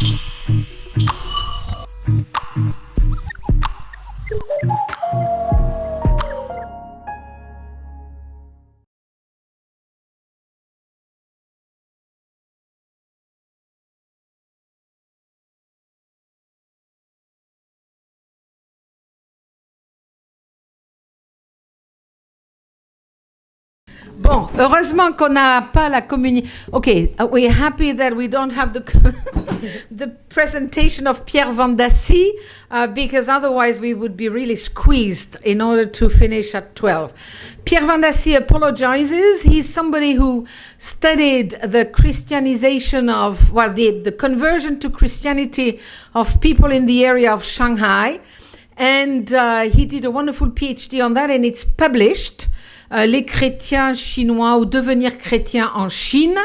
Mm-hmm. Bon, heureusement qu'on n'a pas la communication. Okay, we're happy that we don't have the the presentation of Pierre Vendassi uh, because otherwise we would be really squeezed in order to finish at 12. Pierre Vendassi apologizes. He's somebody who studied the Christianization of, well, the, the conversion to Christianity of people in the area of Shanghai. And uh, he did a wonderful PhD on that, and it's published. Euh, les chrétiens chinois ou devenir chrétien en Chine.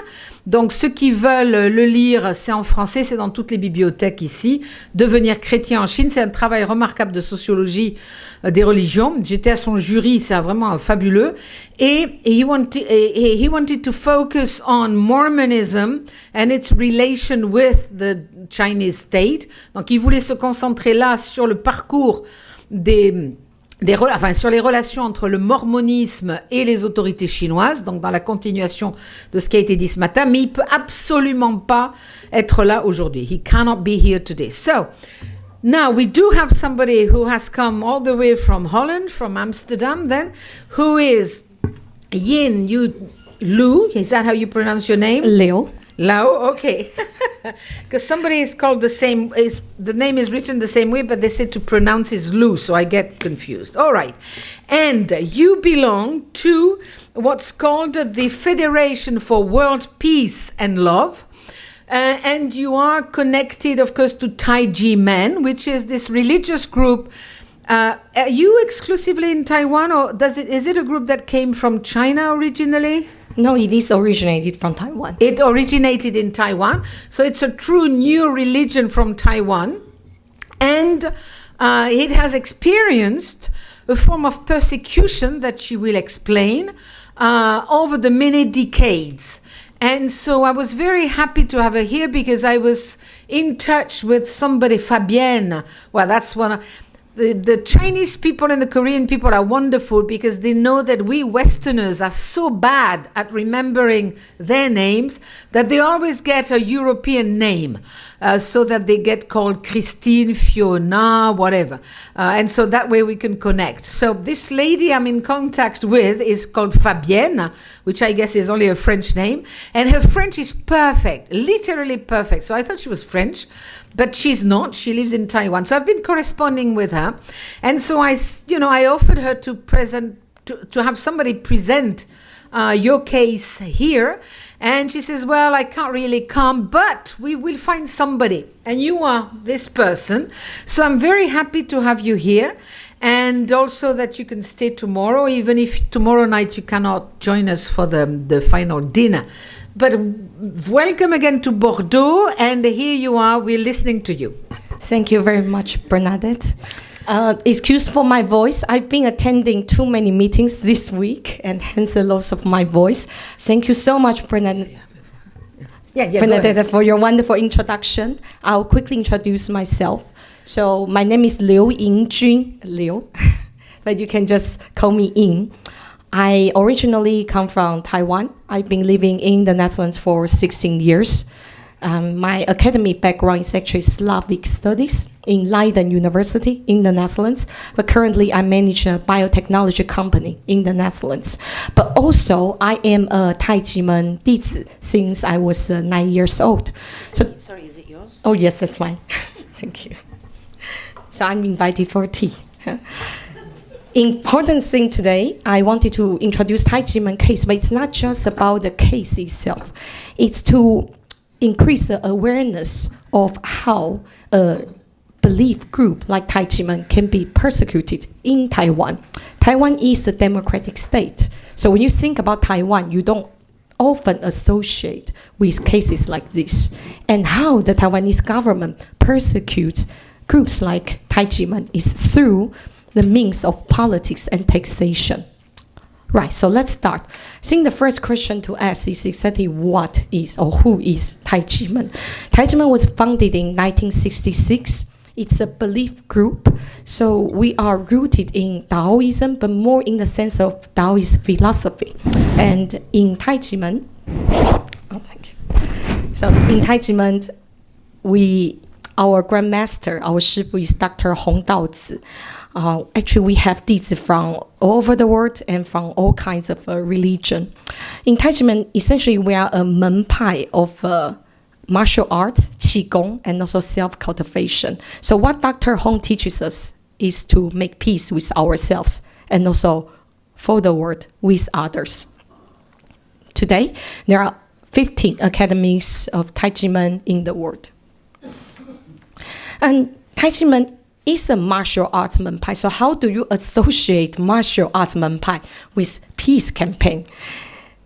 Donc ceux qui veulent le lire, c'est en français, c'est dans toutes les bibliothèques ici. Devenir chrétien en Chine, c'est un travail remarquable de sociologie euh, des religions. J'étais à son jury, c'est vraiment fabuleux. Et, he, wanted, he wanted to focus on Mormonism and its relation with the Chinese state. Donc il voulait se concentrer là sur le parcours des des, sur les relations entre le mormonisme et les autorités chinoises, donc dans la continuation de ce qui a été dit ce matin, mais il peut absolument pas être là aujourd'hui. He cannot be here today. So, now we do have somebody who has come all the way from Holland, from Amsterdam then, who is Yin Yu Lu. Is that how you pronounce your name? Liu. Lao, okay. Because somebody is called the same, is the name is written the same way, but they said to pronounce is Lu, so I get confused. All right. And you belong to what's called the Federation for World Peace and Love. Uh, and you are connected, of course, to Taiji Men, which is this religious group. Uh, are you exclusively in Taiwan, or does it? Is it a group that came from China originally? No, it is originated from Taiwan. It originated in Taiwan. So it's a true new religion from Taiwan. And uh, it has experienced a form of persecution that she will explain uh, over the many decades. And so I was very happy to have her here because I was in touch with somebody, Fabienne. Well, that's one of, the, the Chinese people and the Korean people are wonderful because they know that we Westerners are so bad at remembering their names that they always get a European name uh, so that they get called Christine, Fiona, whatever. Uh, and so that way we can connect. So this lady I'm in contact with is called Fabienne, which I guess is only a French name. And her French is perfect, literally perfect. So I thought she was French but she's not. She lives in Taiwan. So I've been corresponding with her. And so I, you know, I offered her to present, to, to have somebody present uh, your case here. And she says, well, I can't really come, but we will find somebody. And you are this person. So I'm very happy to have you here. And also that you can stay tomorrow, even if tomorrow night you cannot join us for the, the final dinner. But welcome again to Bordeaux, and here you are. We're listening to you. Thank you very much, Bernadette. Uh, excuse for my voice. I've been attending too many meetings this week, and hence the loss of my voice. Thank you so much, Bernadette. Yeah, yeah, Bernadette, for your wonderful introduction. I'll quickly introduce myself. So my name is Liu Yingjun, Liu, but you can just call me Ying. I originally come from Taiwan. I've been living in the Netherlands for 16 years. Um, my academic background is actually Slavic studies in Leiden University in the Netherlands, but currently I manage a biotechnology company in the Netherlands. But also, I am a Taijimen Dizi since I was uh, nine years old. So, Sorry, is it yours? Oh, yes, that's mine. Thank you. So I'm invited for tea important thing today, I wanted to introduce Taijimen case, but it's not just about the case itself. It's to increase the awareness of how a belief group like Tai Chi Taijimen can be persecuted in Taiwan. Taiwan is a democratic state. So when you think about Taiwan, you don't often associate with cases like this. And how the Taiwanese government persecutes groups like Tai Chi Taijimen is through the means of politics and taxation. Right, so let's start. I think the first question to ask is exactly what is or who is Tai Chi Men. Tai Chi Men was founded in 1966. It's a belief group, so we are rooted in Taoism, but more in the sense of Taoist philosophy. And in Tai Chi Men, oh, thank you. So in Tai Chi Men, we our grandmaster, our shifu is Dr. Hong Daozi. Uh, actually, we have Dizi from all over the world and from all kinds of uh, religion. In Taijimen, essentially, we are a menpai of uh, martial arts, qigong, and also self-cultivation. So what Dr. Hong teaches us is to make peace with ourselves and also for the world with others. Today, there are 15 academies of Taijimen in the world. And Taijimen is a martial arts menpai. So how do you associate martial arts menpai with peace campaign?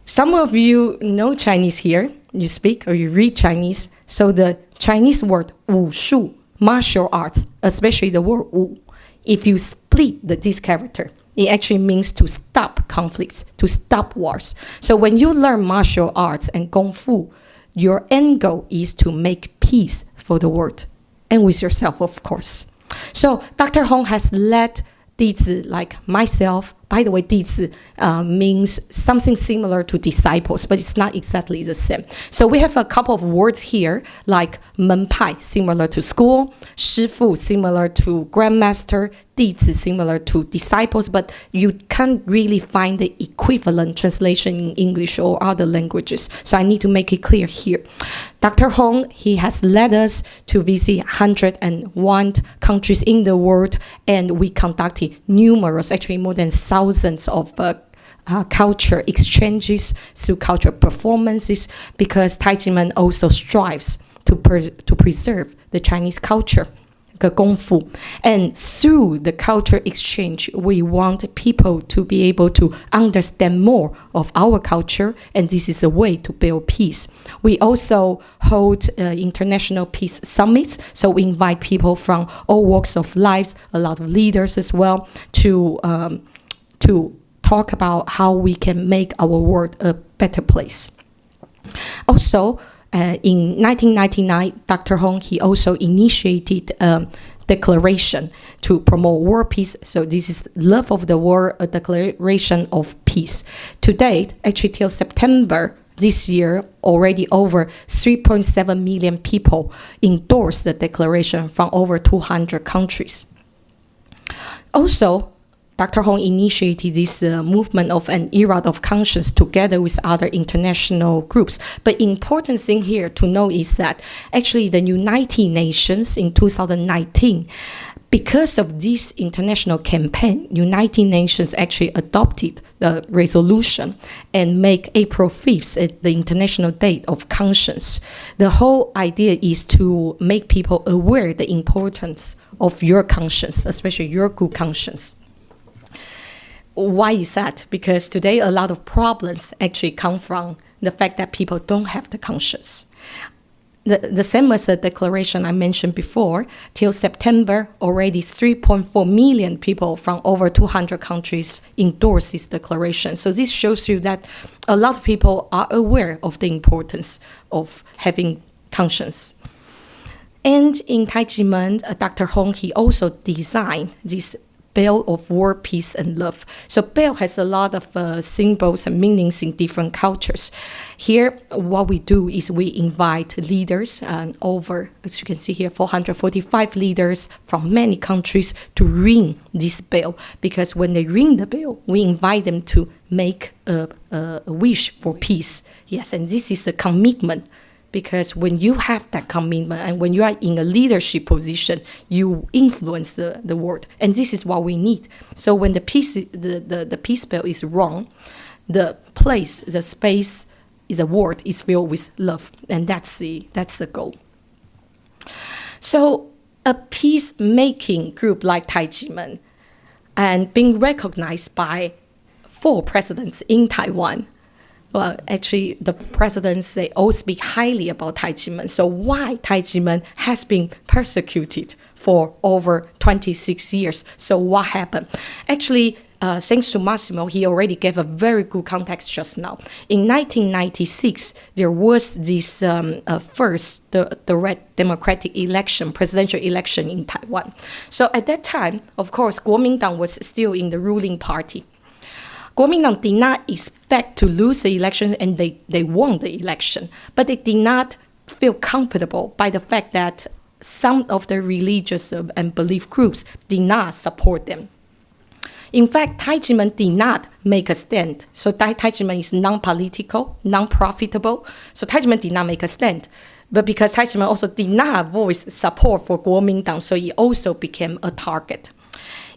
Some of you know Chinese here. You speak or you read Chinese. So the Chinese word wu shu, martial arts, especially the word wu, if you split the, this character, it actually means to stop conflicts, to stop wars. So when you learn martial arts and kung fu, your end goal is to make peace for the world and with yourself, of course. So Dr. Hong has led 弟子 like myself. By the way, 弟子 uh, means something similar to disciples, but it's not exactly the same. So we have a couple of words here, like 门派, similar to school, 师傅, similar to grandmaster, 弟子, similar to disciples, but you can't really find the equivalent translation in English or other languages. So I need to make it clear here. Dr. Hong, he has led us to visit 101 countries in the world, and we conducted numerous, actually more than thousands of uh, uh, culture exchanges, through cultural performances, because Taijiman also strives to, to preserve the Chinese culture. And through the culture exchange, we want people to be able to understand more of our culture, and this is a way to build peace. We also hold uh, international peace summits, so we invite people from all walks of lives, a lot of leaders as well, to um, to talk about how we can make our world a better place. Also, uh, in 1999, Dr. Hong, he also initiated a declaration to promote world peace. So this is Love of the World, a declaration of peace. To date, actually till September this year, already over 3.7 million people endorsed the declaration from over 200 countries. Also, Dr. Hong initiated this uh, movement of an era of conscience together with other international groups. But important thing here to know is that actually the United Nations in 2019 because of this international campaign, United Nations actually adopted the resolution and make April 5th the International Day of Conscience. The whole idea is to make people aware the importance of your conscience, especially your good conscience why is that? Because today a lot of problems actually come from the fact that people don't have the conscience. The, the same as the declaration I mentioned before, till September, already 3.4 million people from over 200 countries endorsed this declaration. So this shows you that a lot of people are aware of the importance of having conscience. And in Taijimen, uh, Dr. Hong, he also designed this bell of war, peace, and love. So bell has a lot of uh, symbols and meanings in different cultures. Here, what we do is we invite leaders and over, as you can see here, 445 leaders from many countries to ring this bell. Because when they ring the bell, we invite them to make a, a wish for peace. Yes, and this is a commitment because when you have that commitment and when you are in a leadership position you influence the, the world. And this is what we need. So when the peace the, the, the peace spell is wrong the place the space the world is filled with love. And that's the that's the goal. So a peacemaking group like Taijimen and being recognized by four presidents in Taiwan well, actually, the presidents they all speak highly about Taijimen. So why Taijimen has been persecuted for over 26 years? So what happened? Actually, uh, thanks to Massimo, he already gave a very good context just now. In 1996, there was this um, uh, first the, the red democratic election, presidential election in Taiwan. So at that time, of course, Kuomintang was still in the ruling party. Kuomintang did not expect to lose the election, and they, they won the election, but they did not feel comfortable by the fact that some of the religious um, and belief groups did not support them. In fact, Taijimen did not make a stand. So Taijimen is non-political, non-profitable. So Taijimen did not make a stand. But because Taijimen also did not voice support for Kuomintang, so he also became a target.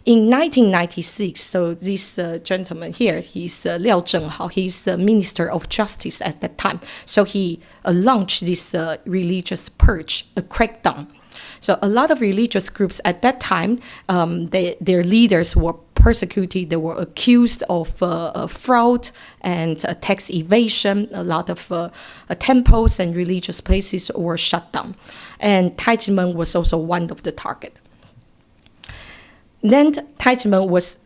In 1996, so this uh, gentleman here, he's uh, Liao Zhenghao, he's the Minister of Justice at that time. So he uh, launched this uh, religious purge, a crackdown. So a lot of religious groups at that time, um, they, their leaders were persecuted. They were accused of uh, fraud and uh, tax evasion. A lot of uh, temples and religious places were shut down. And Taijimen was also one of the target. Then Taijimen was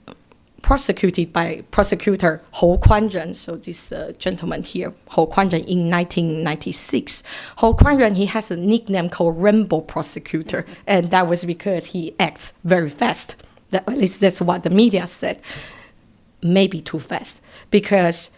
prosecuted by prosecutor Ho Kuanren, so this uh, gentleman here, Ho Kuanren, in 1996. Ho Kuanren, he has a nickname called Rainbow Prosecutor, and that was because he acts very fast. That, at least that's what the media said. Maybe too fast, because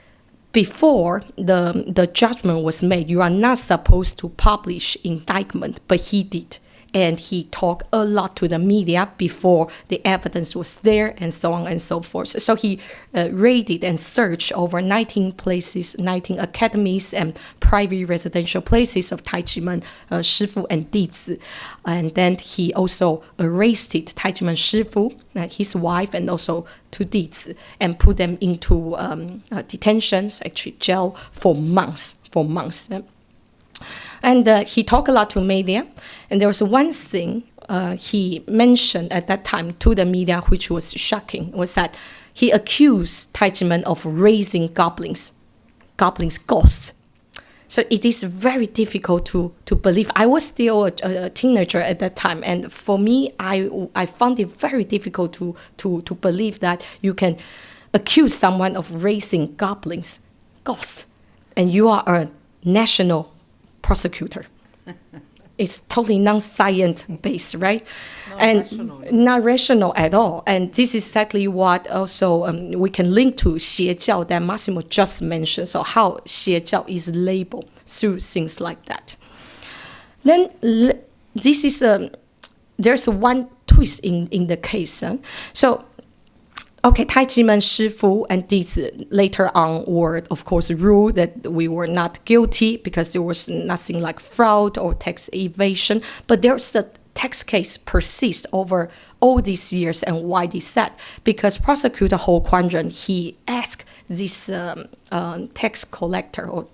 before the, the judgment was made, you are not supposed to publish indictment, but he did and he talked a lot to the media before the evidence was there and so on and so forth. So he uh, raided and searched over 19 places, 19 academies and private residential places of Taijimen, uh, Shifu and Dizi. And then he also arrested Taijimen Shifu, uh, his wife, and also two Dizi, and put them into um, uh, detentions, actually jail for months, for months. And uh, he talked a lot to media. And there was one thing uh, he mentioned at that time to the media, which was shocking, was that he accused Taijimen of raising goblins, goblins, ghosts. So it is very difficult to, to believe. I was still a, a, teenager at that time, and for me, I, I found it very difficult to, to, to believe that you can accuse someone of raising goblins, ghosts, and you are a national prosecutor. it's totally non-science based, right? Not and rational. not rational at all. And this is exactly what also um, we can link to Xie that Massimo just mentioned. So how Xie is labeled through things like that. Then this is a, there's one twist in, in the case. Huh? So Okay, Taijimen Shifu and Dizi later on were, of course, ruled that we were not guilty because there was nothing like fraud or tax evasion. But there's a tax case persist over all these years and why this said because prosecutor Hou Kuanren he asked this um, um, tax collector or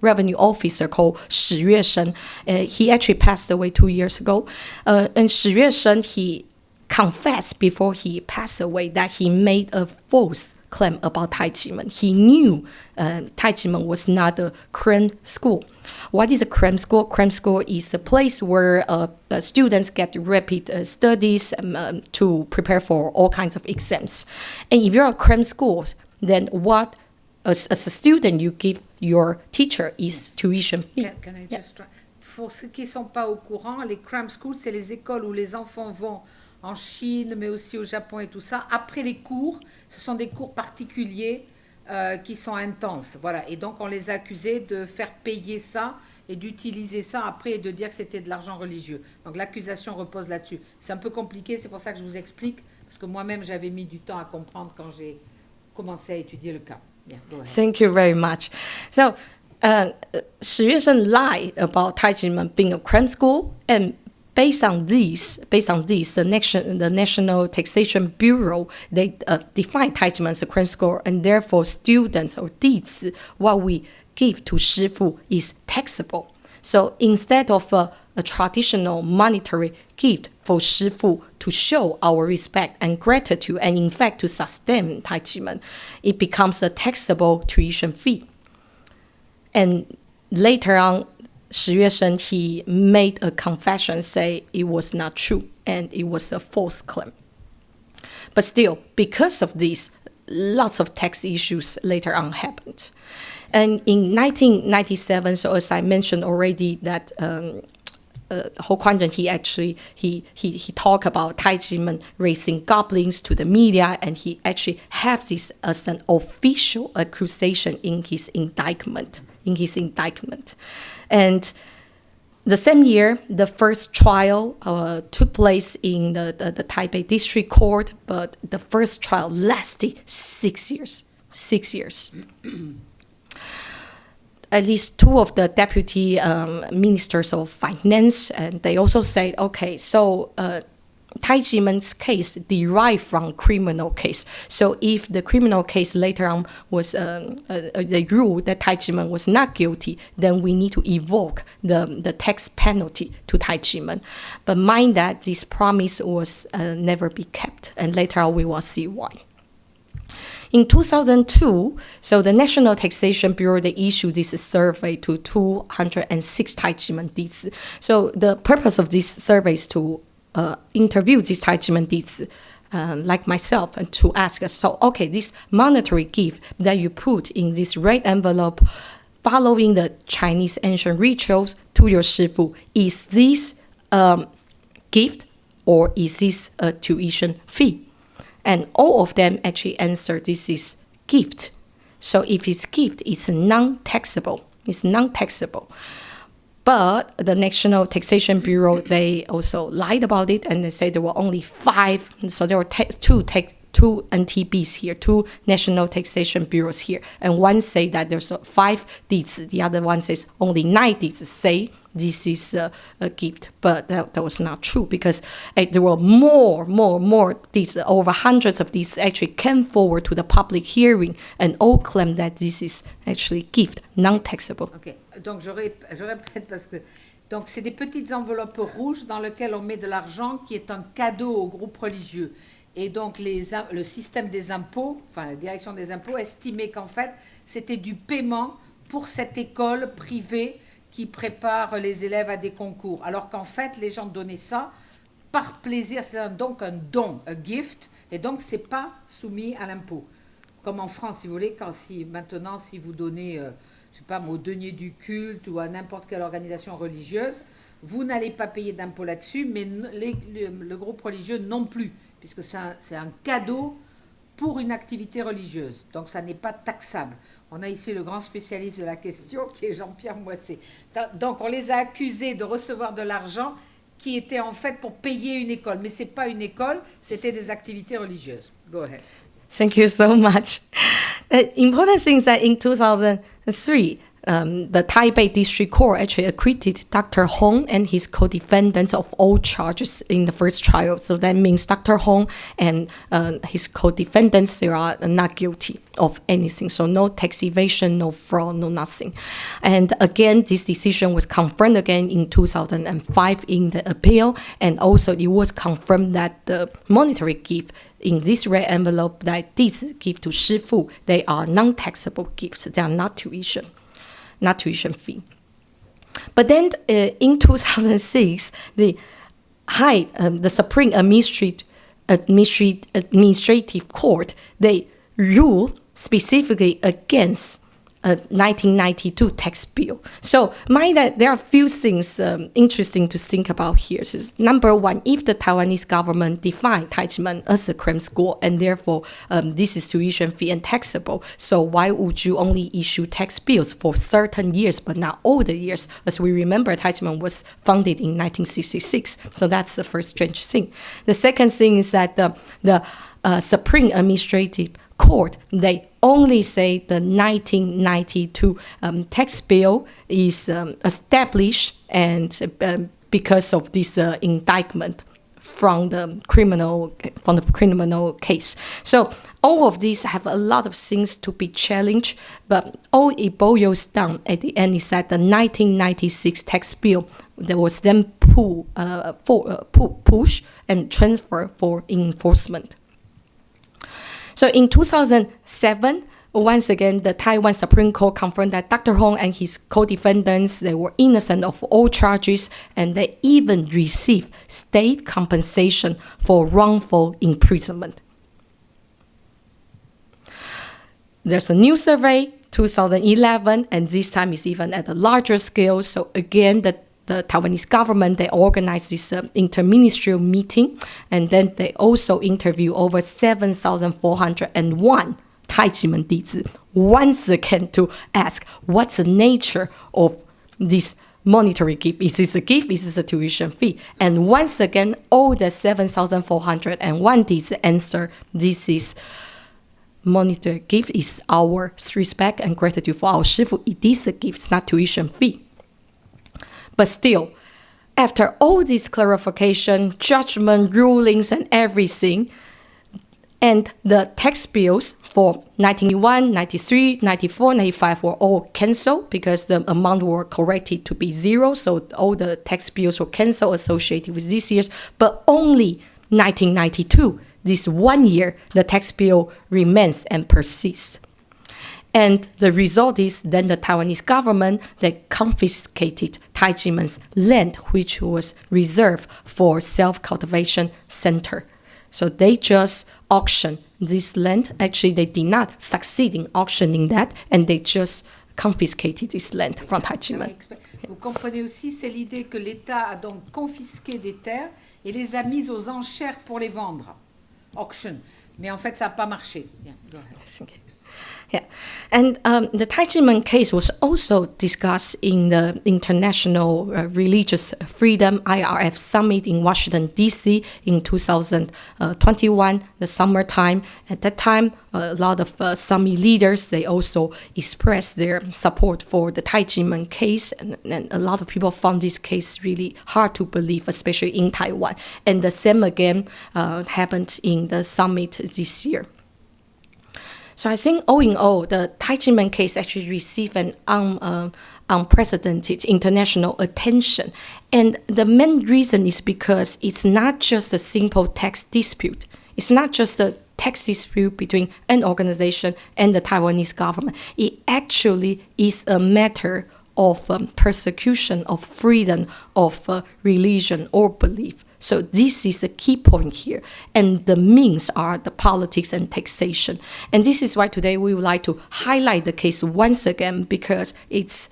revenue officer called Shi Yuesheng. Uh, he actually passed away two years ago. Uh, and Shi Yuesheng, he confessed before he passed away that he made a false claim about Tai Chi Taijimen. He knew uh, Taijimen was not a cram school. What is a cram school? Cram school is a place where uh, uh, students get rapid uh, studies um, um, to prepare for all kinds of exams. And if you're a cram school, then what as, as a student you give your teacher is tuition fee. Can, can I just try? Pour ceux qui ne sont pas au courant, les cram schools, c'est les écoles où les enfants vont en Chine, mais aussi au Japon et tout ça. Après les cours, ce sont des cours particuliers euh, qui sont intenses. Voilà. Et donc, on les a accusés de faire payer ça et d'utiliser ça après et de dire que c'était de l'argent religieux. Donc, l'accusation repose là-dessus. C'est un peu compliqué, c'est pour ça que je vous explique, parce que moi-même, j'avais mis du temps à comprendre quand j'ai commencé à étudier le cas. Yeah, Thank you very much. So, uh, Shi lied about Taijimen being a crime school and based on this, based on this, the nation, the National Taxation Bureau, they uh, define a cram school, and therefore students or deeds, what we give to Shifu is taxable. So instead of a, a traditional monetary gift for Shifu to show our respect and gratitude, and in fact to sustain Taijimen, it becomes a taxable tuition fee. And later on, Shi Yuesheng, he made a confession, say it was not true and it was a false claim. But still, because of this, lots of tax issues later on happened. And in 1997, so as I mentioned already, that um, uh, Ho Kwon he actually he he he talked about Tai Chi raising goblins to the media, and he actually have this as an official accusation in his indictment. In his indictment, and the same year, the first trial uh, took place in the, the, the, Taipei District Court, but the first trial lasted six years. Six years. At least two of the deputy um, ministers of finance, and they also said, okay, so uh, Tai Chi-man's case derived from criminal case. So if the criminal case later on was um, uh, uh, the rule that Tai Chi-man was not guilty, then we need to evoke the, the tax penalty to Tai Chi-man. But mind that this promise was uh, never be kept, and later on we will see why. In 2002, so the National Taxation Bureau they issued this survey to 206 Tai Chi Man So the purpose of this survey is to uh, interview these Chi Mendizi, uh, like myself, and to ask us, so, okay, this monetary gift that you put in this red envelope, following the Chinese ancient rituals to your Shifu, is this um, gift or is this a tuition fee? And all of them actually answer this is gift. So if it's gift, it's non-taxable. It's non-taxable. But the National Taxation Bureau, they also lied about it and they said there were only five. So there were two take two NTBs here, two National Taxation Bureaus here, and one say that there's five deeds. The other one says only nine deeds say this is a, a gift, but that, that was not true because uh, there were more, more, more deeds. Over hundreds of these actually came forward to the public hearing and all claim that this is actually gift, non-taxable. Okay. Donc je, répète parce que donc c'est des petites enveloppes rouges dans lesquelles on met de l'argent qui est un cadeau au groupe religieux. Et donc les, le système des impôts, enfin la direction des impôts, estimait qu'en fait c'était du paiement pour cette école privée qui prépare les élèves à des concours. Alors qu'en fait les gens donnaient ça par plaisir, c'est donc un don, un gift, et donc c'est pas soumis à l'impôt. Comme en France, si vous voulez, quand si maintenant si vous donnez euh, je sais pas, au denier du culte ou à n'importe quelle organisation religieuse, vous n'allez pas payer d'impôt là-dessus, mais le, groupe religieux non plus, puisque c'est un, cadeau pour une activité religieuse. Donc ça n'est pas taxable. On a ici le grand spécialiste de la question qui est Jean-Pierre Moissé. Donc on les a accusés de recevoir de l'argent qui était en fait pour payer une école. Mais ce n'est pas une école, c'était des activités religieuses. Go ahead. Thank you so much. The important thing is that in 2000, Three, um, the Taipei District Court actually acquitted Dr. Hong and his co-defendants of all charges in the first trial. So that means Dr. Hong and uh, his co-defendants they are not guilty of anything. So no tax evasion, no fraud, no nothing. And again, this decision was confirmed again in 2005 in the appeal, and also it was confirmed that the monetary gift in this red envelope that these give to Shifu, they are non-taxable gifts. They are not tuition, not tuition fee. But then uh, in 2006, the high, um, the Supreme Administrative, Court, they rule specifically against a 1992 tax bill. So mind that there are a few things um, interesting to think about here. So number one, if the Taiwanese government defined Taichiman as a cram school and therefore um, this is tuition fee and taxable, so why would you only issue tax bills for certain years but not all the years? As we remember, Taichiman was founded in 1966. So that's the first strange thing. The second thing is that the, the uh, Supreme Administrative Court, they only say the 1992 um, tax bill is um, established and um, because of this uh, indictment from the criminal from the criminal case. So all of these have a lot of things to be challenged, but all it boils down at the end is that the 1996 tax bill that was then pull, uh, for, uh, pull, push and transfer for enforcement. So in 2007, once again, the Taiwan Supreme Court confirmed that Dr. Hong and his co-defendants, they were innocent of all charges and they even received state compensation for wrongful imprisonment. there's a new survey 2011 and this time is even at a larger scale so again the the Taiwanese government they organized this uh, interministerial meeting and then they also interview over 7401 Tai Taijimen Dizi once again to ask what's the nature of this monetary gift. Is this a gift? Is this a tuition fee? And once again, all the 7,401 Dizi answer this is monetary gift is our respect and gratitude for our Shifu. It is a gift, not tuition fee. But still, after all this clarification, judgment, rulings, and everything, and the tax bills for 1991, 93, 94, 95 were all cancelled because the amount were corrected to be zero. So all the tax bills were cancelled associated with these years. But only 1992, this one year, the tax bill remains and persists. And the result is then the Taiwanese government they confiscated Taijimen's land, which was reserved for self-cultivation center. So they just auctioned this land. Actually, they did not succeed in auctioning that, and they just confiscated this land from Taijimen. Vous comprenez aussi, c'est l'idée que l'État a donc confisqué des terres et les a mises aux enchères pour les vendre. Auction. Mais en fait, ça n'a pas marché. Yeah. Yeah, and um, the Taijimen case was also discussed in the International uh, Religious Freedom IRF Summit in Washington D.C. in 2021, the summertime. At that time, a lot of uh, summit leaders they also expressed their support for the Taijimen case, and, and a lot of people found this case really hard to believe, especially in Taiwan. And the same again uh, happened in the summit this year. So I think all in all, the Taijimen case actually received an un, uh, unprecedented international attention. And the main reason is because it's not just a simple tax dispute. It's not just a tax dispute between an organization and the Taiwanese government. It actually is a matter of um, persecution of freedom of uh, religion or belief. So this is the key point here. And the means are the politics and taxation. And this is why today we would like to highlight the case once again because it's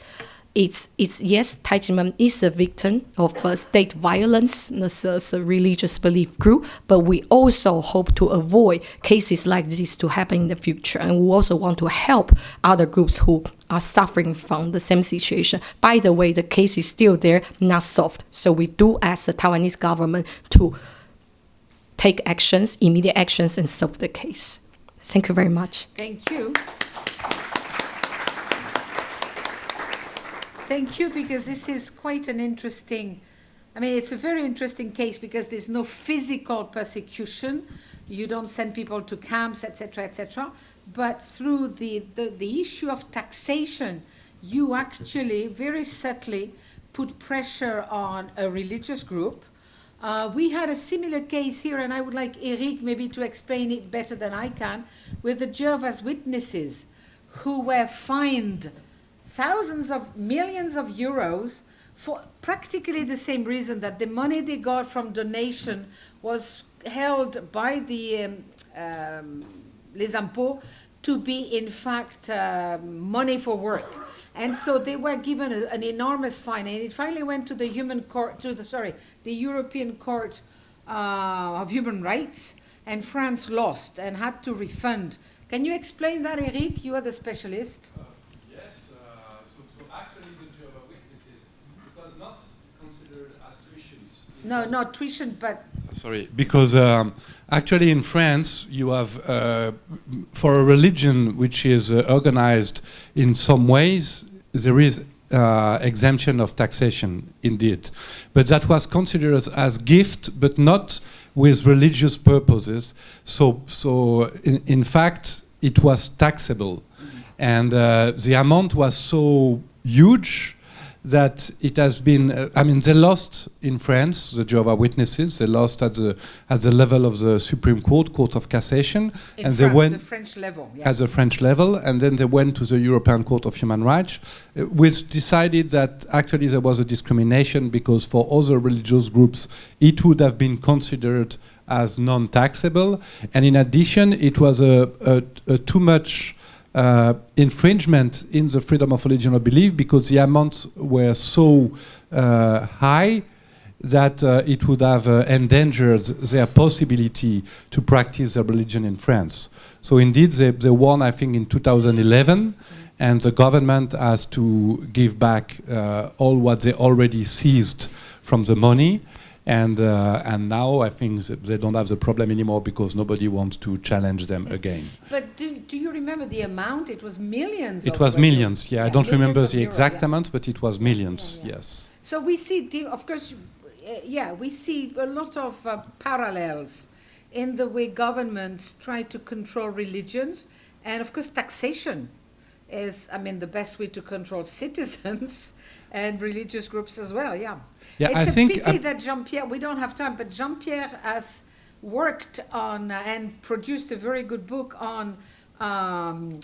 it's, it's yes, Taijimen is a victim of uh, state violence as, as a religious belief group, but we also hope to avoid cases like this to happen in the future. And we also want to help other groups who are suffering from the same situation. By the way, the case is still there, not solved. So we do ask the Taiwanese government to take actions, immediate actions, and solve the case. Thank you very much. Thank you. Thank you, because this is quite an interesting, I mean, it's a very interesting case because there's no physical persecution. You don't send people to camps, etc., etc. But through the, the, the issue of taxation, you actually very subtly put pressure on a religious group. Uh, we had a similar case here, and I would like Eric maybe to explain it better than I can, with the Jehovah's Witnesses who were fined thousands of millions of euros for practically the same reason that the money they got from donation was held by the um, um, les impôts to be in fact uh, money for work. And so they were given a, an enormous fine, and it finally went to the human court, to the sorry, the European Court uh, of Human Rights, and France lost and had to refund. Can you explain that, Eric? You are the specialist. No, not tuition, but. Sorry, because um, actually in France, you have, uh, for a religion which is uh, organized in some ways, there is uh, exemption of taxation, indeed. But that was considered as gift, but not with religious purposes. So, so in, in fact, it was taxable. Mm -hmm. And uh, the amount was so huge that it has been, uh, I mean, they lost in France, the Jehovah Witnesses, they lost at the, at the level of the Supreme Court, Court of Cassation. In and France, they went the French level. Yeah. At the French level, and then they went to the European Court of Human Rights, uh, which decided that actually there was a discrimination because for other religious groups, it would have been considered as non-taxable. And in addition, it was a, a, a too much uh, infringement in the freedom of religion or belief because the amounts were so uh, high that uh, it would have uh, endangered their possibility to practice their religion in France. So indeed, they, they won, I think, in 2011, and the government has to give back uh, all what they already seized from the money. And, uh, and now I think they don't have the problem anymore because nobody wants to challenge them again. But do, do you remember the amount? It was millions. It was millions, yeah. I don't remember the euro, exact yeah. amount, but it was millions, yeah, yeah. yes. So we see, of course, uh, yeah, we see a lot of uh, parallels in the way governments try to control religions, and of course, taxation is, I mean, the best way to control citizens and religious groups as well. Yeah. Yeah, it's I a think, pity uh, that Jean Pierre. We don't have time, but Jean Pierre has worked on uh, and produced a very good book on. Um,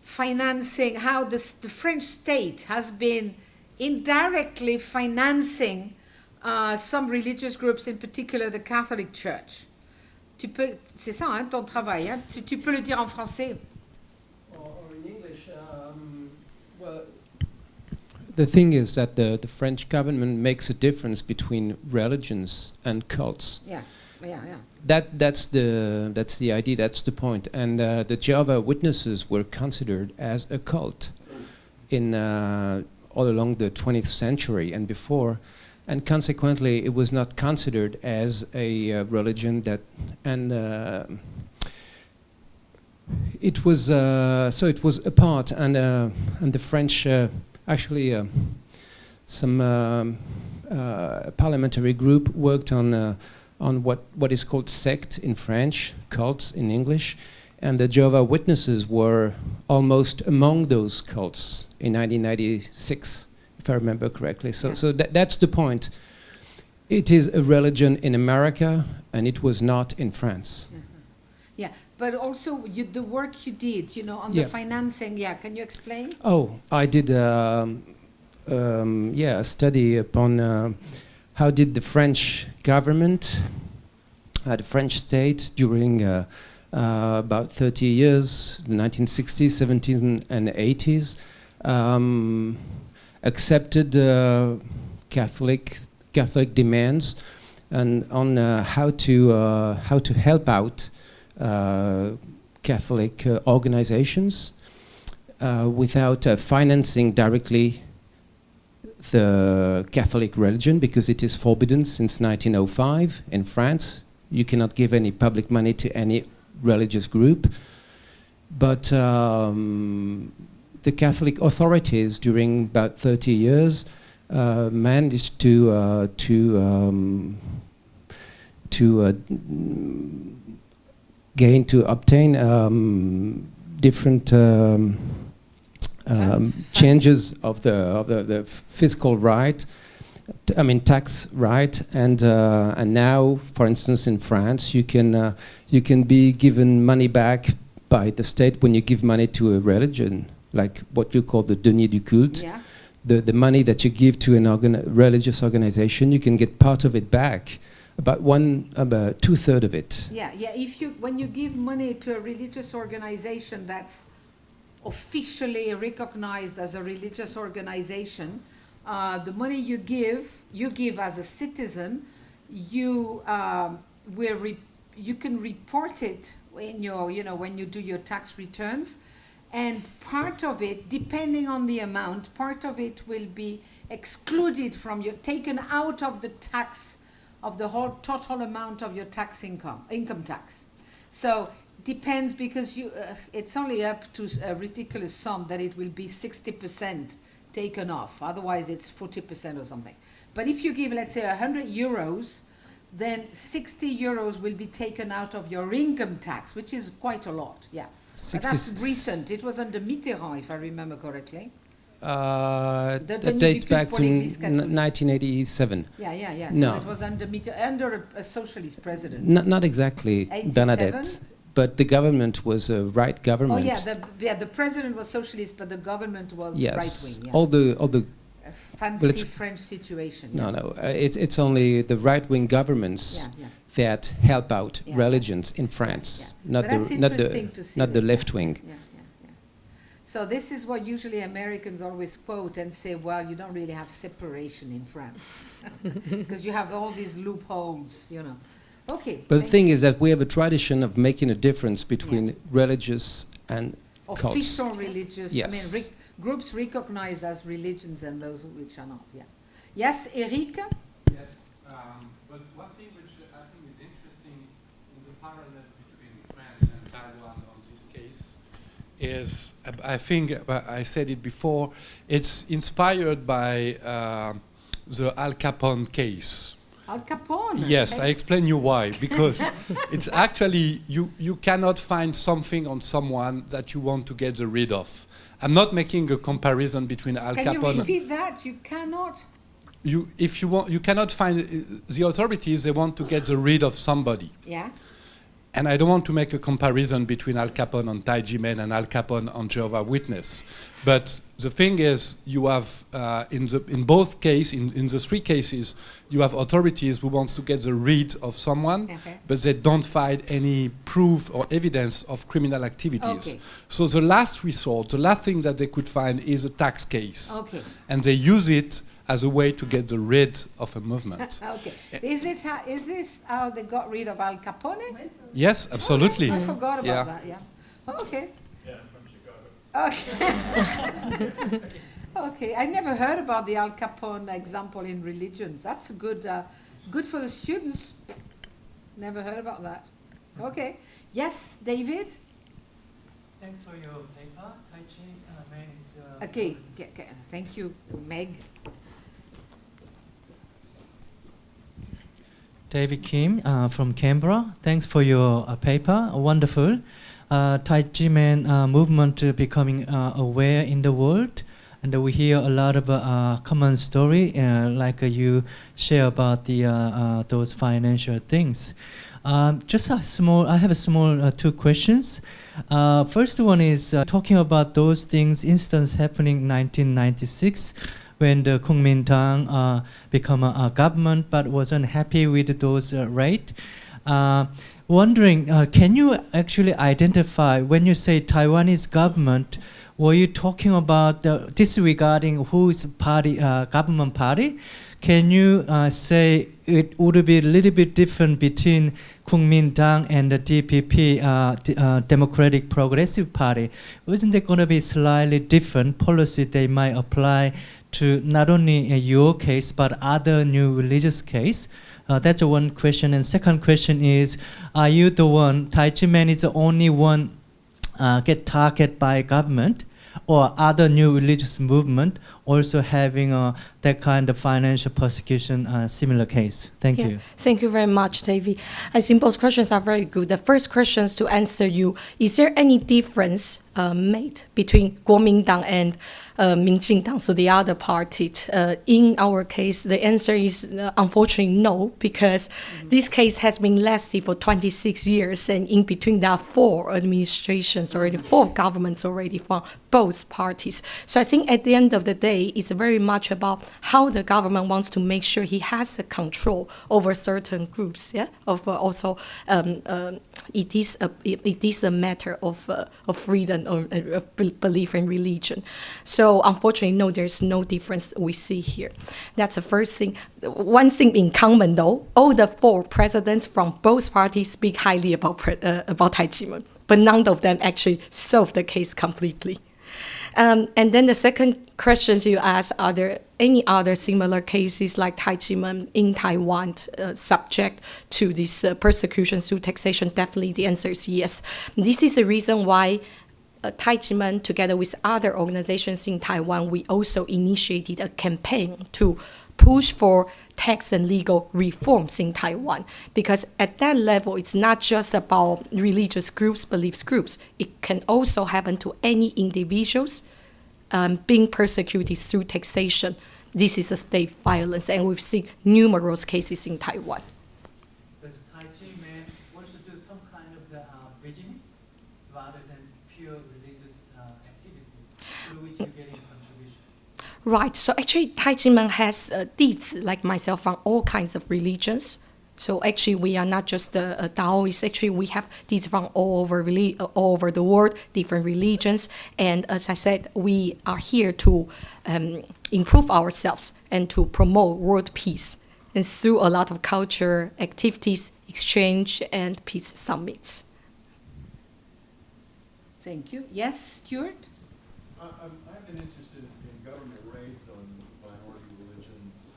financing how this, the French state has been indirectly financing uh, some religious groups, in particular the Catholic Church. Tu peux, c'est ça, hein, ton travail. Hein? Tu, tu peux le dire en français. or, or in English, um, well, the thing is that the, the French government makes a difference between religions and cults. Yeah, That that's the that's the idea. That's the point. And uh, the Jehovah Witnesses were considered as a cult in uh, all along the 20th century and before, and consequently, it was not considered as a uh, religion that and. Uh, it was uh, so it was apart, and uh, and the French actually some um, parliamentary group worked on on what what is called sect in French, cults in English, and the Jehovah Witnesses were almost among those cults in 1996, if I remember correctly. So Yeah. so tha- that's the point. It is a religion in America, and it was not in France. Yeah, but also you, the work you did, you know, on Yeah. the financing. Yeah, can you explain? Oh, I did, um, um, yeah, a study upon uh, how did the French government, uh, the French state, during uh, uh, about 30 years, the 1960s, 70s, and 80s, um, accepted uh, Catholic Catholic demands and on uh, how to uh, how to help out Catholic organizations without financing directly the Catholic religion because it is forbidden since 1905 in France. You cannot give any public money to any religious group. But um, the Catholic authorities during about 30 years uh, managed to uh, to um, to uh, gain to obtain um, different um, changes of the of the, the fiscal right. I mean tax right, and uh, and now, for instance, in France, you can uh, you can be given money back by the state when you give money to a religion, like what you call the denier du culte Yeah. the, the money that you give to an organ- religious organization, you can get part of it back, about one, about two third of it. Yeah, yeah. If you when you give money to a religious organization that's officially recognized as a religious organization, uh, the money you give, you give as a citizen, you um, will you can report it in your you know when you do your tax returns, and part of it, depending on the amount, part of it will be excluded from your taken out of the tax of the whole total amount of your tax income income tax. So depends because you uh, it's only up to a ridiculous sum that it will be 60% taken off. Otherwise it's 40% or something. But if you give let's say 100 euros, then 60 euros will be taken out of your income tax, which is quite a lot. Yeah. That's recent. It was under Mitterrand, if I remember correctly. Uh, The that dates back to n- 1987. Yeah, yeah, yeah. No. So it was under Mitter- under a, a socialist president. Not, not exactly, 87? Bernadette, but the government was a right government. Oh yeah, the yeah the president was socialist, but the government was yes, right wing. Yeah. all the all the a fancy it's- French situation. no yeah. no, uh, it's it's only the right wing governments Yeah, yeah. that help out religions in France, not the not the to see not the left wing. Yeah, yeah, yeah. So this is what usually Americans always quote and say, well, you don't really have separation in France because you have all these loopholes, you know. Okay. But the thank thing is that we have a tradition of making a difference between religious and cults. official religious I mean, Yes. re- groups recognized as religions and those which are not. Yeah. Yes, Eric. Yes, um, but one thing which I think is interesting in the parallel between France and Taiwan on this case is, uh, I think uh, I said it before, it's inspired by um the Al Capone case. Al Capone. Yes, I explain you why. Because it's actually you you cannot find something on someone that you want to get the rid of. I'm not making a comparison between Al Can Capone. you repeat that? You cannot. you if you want you cannot find uh, the authorities they want to get the rid of somebody Yeah. And i don't want to make a comparison between al capone on tai men and al capone on jehovah witness but the thing is you have uh, in the in both cases, in, in the three cases you have authorities who wants to get the rid of someone Okay. but they don't find any proof or evidence of criminal activities Okay. so the last resort the last thing that they could find is a tax case Okay. and they use it as a way to get the rid of a movement. Okay. Is it how, is this how they got rid of Al Capone? yes, absolutely. I forgot about Yeah. that. Yeah. Oh, okay. Yeah, from Chicago. Okay. okay. I never heard about the Al Capone example in religions. That's good. Uh, good for the students. Never heard about that. Okay. Yes, David. Thanks for your paper. Tai Chi uh, Man is. Uh, Okay. G- g- Thank you, Meg. David Kim uh, from Canberra. Thanks for your uh, paper. Wonderful. Uh, tai Ji Men uh, movement becoming uh, aware in the world. And we hear a lot of uh, common story, like you share about the those financial things. Um, just a small. I have a small uh, two questions. Uh, first one is uh, talking about those things, instance happening in 1996 when the Kuomintang uh, become a, a government but wasn't happy with those uh, rate. Uh, wondering, uh, can you actually identify when you say Taiwanese government? Were you talking about disregarding whose party, uh, government party? Can you uh, say it would be a little bit different between Kuomintang and the DPP, uh, D- uh, Democratic Progressive Party? Isn't there going to be slightly different policy they might apply to not only uh, your case but other new religious case? Uh, that's one question. And second question is, are you the one, Tai Ji Men is the only one uh, get targeted by government or other new religious movement also having uh, that kind of financial persecution uh, similar case? Thank Yeah. you. Thank you very much, Davey. I think both questions are very good. The first question is to answer you: Is there any difference uh, made between Kuomintang and uh, Minjindang, so the other party? Uh, in our case, the answer is uh, unfortunately no, because this case has been lasting for 26 years, and in between there are four administrations already, four governments already from both parties. So I think at the end of the day, it's very much about how the government wants to make sure he has the control over certain groups. Yeah, of uh, also um, um it is a it, is a matter of uh, of freedom or uh, of belief in religion. So unfortunately, no, there's no difference we see here. That's the first thing. One thing in common though, all the four presidents from both parties speak highly about uh, about Tai Chi but none of them actually solve the case completely. Um, and then the second questions you asked, are there any other similar cases like Tai Ji Men in Taiwan uh, subject to this uh, persecution through taxation? Definitely the answer is yes. This is the reason why uh, Tai Ji Men, together with other organizations in Taiwan, we also initiated a campaign to push for tax and legal reforms in Taiwan. Because at that level, it's not just about religious groups, beliefs groups. It can also happen to any individuals um, being persecuted through taxation. This is a state violence, and we've seen numerous cases in Taiwan. Does Tai Ji Men also do some kind of uh, business rather than pure religious uh, activity through which you're getting contribution? Right. So actually, Tai Ji Men has uh, 弟子 like myself from all kinds of religions, So actually, we are not just a, a Taoist. Actually, we have these from all over uh, all over the world, different religions. And as I said, we are here to um, improve ourselves and to promote world peace. And through a lot of culture activities, exchange, and peace summits. Thank you. Yes, Stuart? I- I'm- I've been interested in government raids on minority religions.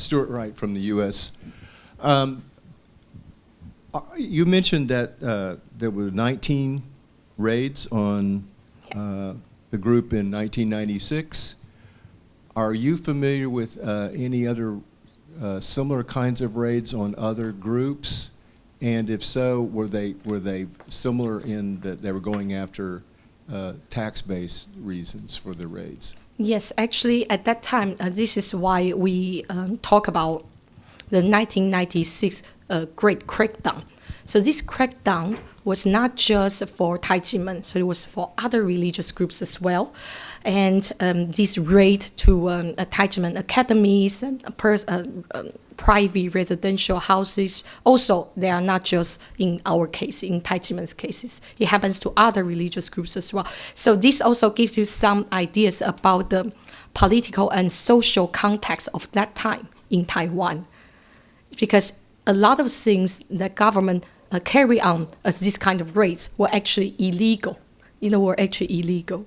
Stuart Wright from the U.S. Um, You mentioned that uh, there were 19 raids on uh, the group in 1996. Are you familiar with uh, any other uh, similar kinds of raids on other groups? And if so, were they, were they similar in that they were going after uh, tax-based reasons for the raids? Yes, actually, at that time, uh, this is why we um, talk about the 1996 uh, Great Crackdown. So this crackdown was not just for Taijimen, so it was for other religious groups as well. And um, this raid to um, academies and private residential houses, also they are not just in our case, in Taijimen's cases. It happens to other religious groups as well. So this also gives you some ideas about the political and social context of that time in Taiwan because a lot of things that government uh, carry on as this kind of raids were actually illegal. You know, were actually illegal.